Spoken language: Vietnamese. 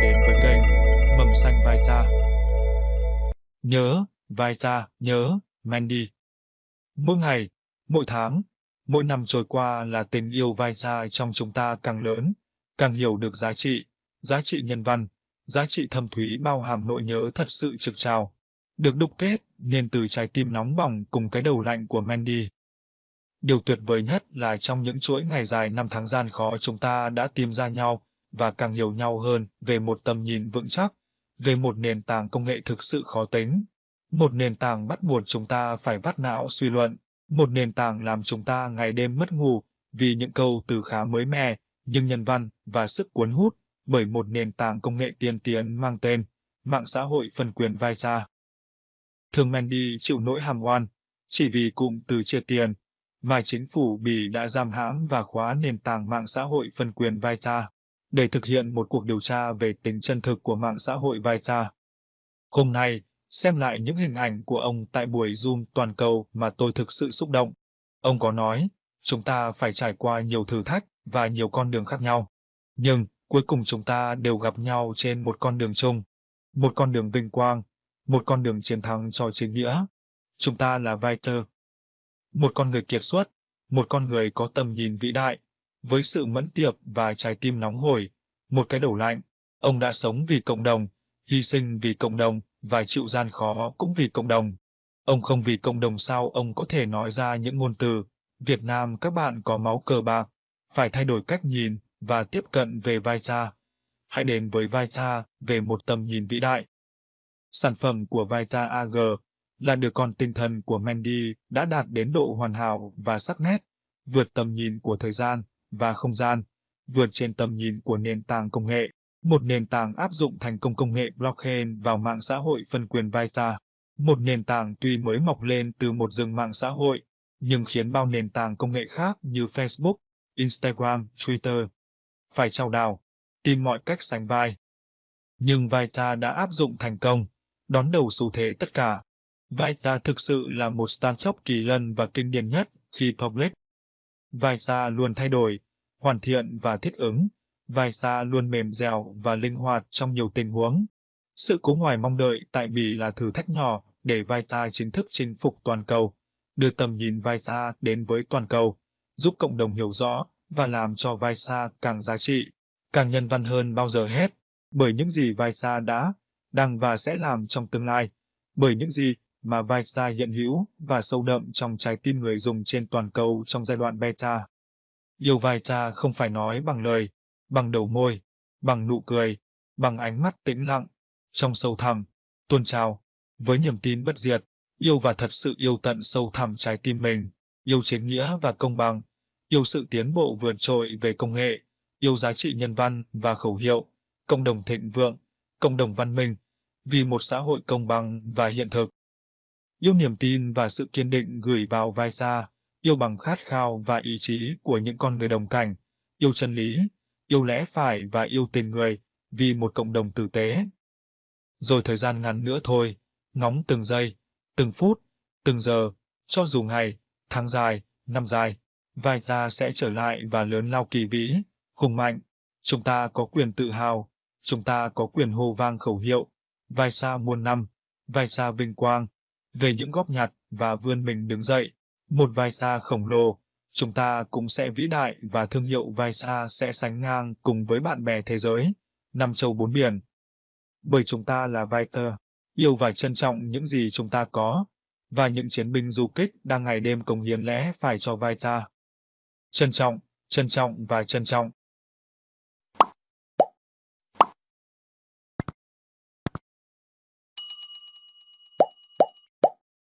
đến với kênh Mầm xanh vai cha. Nhớ, vai cha, nhớ, Mandy. Mỗi ngày, mỗi tháng, mỗi năm trôi qua là tình yêu vai cha trong chúng ta càng lớn, càng hiểu được giá trị, giá trị nhân văn, giá trị thâm thúy bao hàm nỗi nhớ thật sự trực trào, được đúc kết nên từ trái tim nóng bỏng cùng cái đầu lạnh của Mandy. Điều tuyệt vời nhất là trong những chuỗi ngày dài năm tháng gian khó chúng ta đã tìm ra nhau và càng hiểu nhau hơn về một tầm nhìn vững chắc, về một nền tảng công nghệ thực sự khó tính. Một nền tảng bắt buộc chúng ta phải vắt não suy luận, một nền tảng làm chúng ta ngày đêm mất ngủ vì những câu từ khá mới mẻ, nhưng nhân văn và sức cuốn hút bởi một nền tảng công nghệ tiên tiến mang tên mạng xã hội phân quyền vai xa. Thường Mandy chịu nỗi hàm oan, chỉ vì cụm từ chia tiền, mà chính phủ Bỉ đã giam hãm và khóa nền tảng mạng xã hội phân quyền vai xa để thực hiện một cuộc điều tra về tính chân thực của mạng xã hội Vita. Hôm nay, xem lại những hình ảnh của ông tại buổi Zoom toàn cầu mà tôi thực sự xúc động. Ông có nói, chúng ta phải trải qua nhiều thử thách và nhiều con đường khác nhau. Nhưng, cuối cùng chúng ta đều gặp nhau trên một con đường chung. Một con đường vinh quang, một con đường chiến thắng cho chính nghĩa. Chúng ta là Viter. Một con người kiệt xuất, một con người có tầm nhìn vĩ đại, với sự mẫn tiệp và trái tim nóng hổi, một cái đầu lạnh, ông đã sống vì cộng đồng, hy sinh vì cộng đồng và chịu gian khó cũng vì cộng đồng. Ông không vì cộng đồng sao ông có thể nói ra những ngôn từ Việt Nam các bạn có máu cờ bạc, phải thay đổi cách nhìn và tiếp cận về vai cha. Hãy đến với vai cha về một tầm nhìn vĩ đại. Sản phẩm của vai cha AG là đứa con tinh thần của Mandy đã đạt đến độ hoàn hảo và sắc nét, vượt tầm nhìn của thời gian và không gian, vượt trên tầm nhìn của nền tảng công nghệ. Một nền tảng áp dụng thành công công nghệ blockchain vào mạng xã hội phân quyền Vita. Một nền tảng tuy mới mọc lên từ một rừng mạng xã hội, nhưng khiến bao nền tảng công nghệ khác như Facebook, Instagram, Twitter phải trao đảo, tìm mọi cách sánh vai. Nhưng Vita đã áp dụng thành công, đón đầu xu thế tất cả. Vita thực sự là một startup kỳ lân và kinh điển nhất khi public vai xa luôn thay đổi, hoàn thiện và thích ứng, vai xa luôn mềm dẻo và linh hoạt trong nhiều tình huống. Sự cố ngoài mong đợi tại Bỉ là thử thách nhỏ để vai xa chính thức chinh phục toàn cầu, đưa tầm nhìn vai xa đến với toàn cầu, giúp cộng đồng hiểu rõ và làm cho vai xa càng giá trị, càng nhân văn hơn bao giờ hết, bởi những gì vai xa đã, đang và sẽ làm trong tương lai, bởi những gì mà Vita hiện hữu và sâu đậm trong trái tim người dùng trên toàn cầu trong giai đoạn beta. Yêu Vita không phải nói bằng lời, bằng đầu môi, bằng nụ cười, bằng ánh mắt tĩnh lặng, trong sâu thẳm, tuôn trào, với niềm tin bất diệt, yêu và thật sự yêu tận sâu thẳm trái tim mình, yêu chính nghĩa và công bằng, yêu sự tiến bộ vượt trội về công nghệ, yêu giá trị nhân văn và khẩu hiệu, cộng đồng thịnh vượng, cộng đồng văn minh, vì một xã hội công bằng và hiện thực yêu niềm tin và sự kiên định gửi vào vai xa, yêu bằng khát khao và ý chí của những con người đồng cảnh, yêu chân lý, yêu lẽ phải và yêu tình người, vì một cộng đồng tử tế. Rồi thời gian ngắn nữa thôi, ngóng từng giây, từng phút, từng giờ, cho dù ngày, tháng dài, năm dài, vai ta sẽ trở lại và lớn lao kỳ vĩ, hùng mạnh. Chúng ta có quyền tự hào, chúng ta có quyền hô vang khẩu hiệu, vai xa muôn năm, vai xa vinh quang, về những góp nhặt và vươn mình đứng dậy. Một vai xa khổng lồ, chúng ta cũng sẽ vĩ đại và thương hiệu vai xa sẽ sánh ngang cùng với bạn bè thế giới, năm châu bốn biển. Bởi chúng ta là Viter, yêu và trân trọng những gì chúng ta có, và những chiến binh du kích đang ngày đêm cống hiến lẽ phải cho vai ta. Trân trọng, trân trọng và trân trọng.